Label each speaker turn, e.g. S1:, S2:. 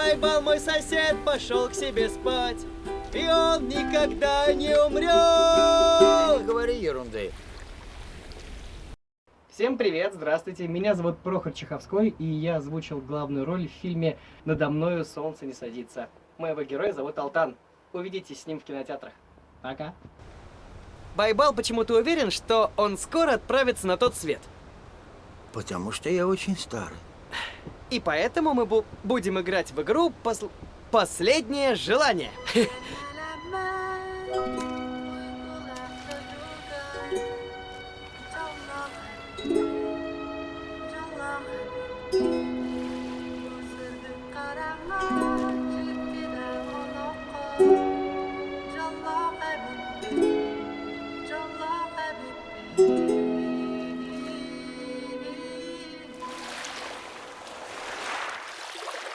S1: Байбал мой сосед пошел к себе спать. И он никогда не умрет.
S2: Не говори ерунды.
S3: Всем привет, здравствуйте. Меня зовут Прохор Чеховской, и я озвучил главную роль в фильме «Надо мною солнце не садится». Моего героя зовут Алтан. Увидитесь с ним в кинотеатрах. Пока.
S1: Байбал почему-то уверен, что он скоро отправится на тот свет.
S2: Потому что я очень старый.
S1: И поэтому мы бу будем играть в игру пос «Последнее желание».